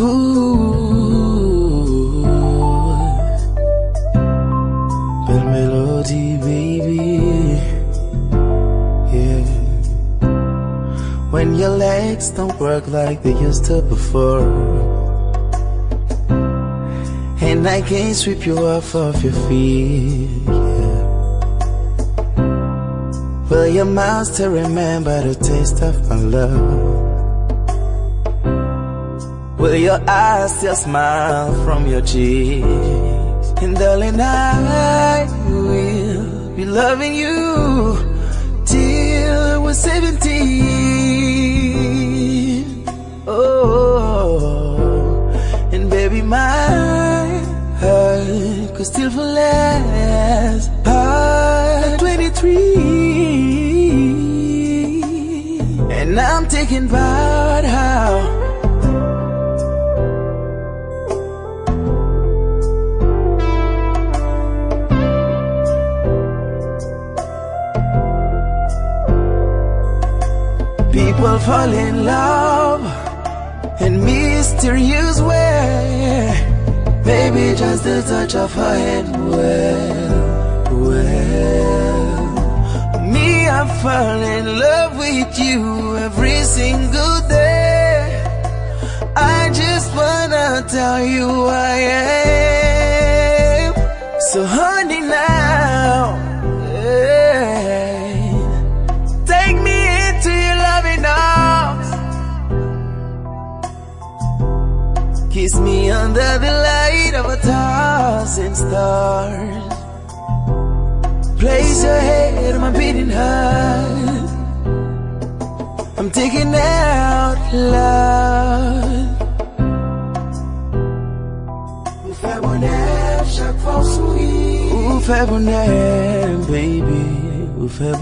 Ooh, melody, baby. Yeah. When your legs don't work like they used to before. And I can't sweep you off of your feet. Yeah. Will your mouth still remember the taste of my love? Will your eyes still smile from your cheeks? And darling, I will be loving you till we're 17. Oh, and baby, my heart could still fall less at 23. And I'm thinking about how. People fall in love in mysterious way. Maybe just the touch of her hand. Well, well. Me, I fall in love with you every single day. I just wanna tell you I am. Kiss me under the light of a thousand stars. Place your head on my beating heart. I'm taking out fait bonheur, baby. Ou fait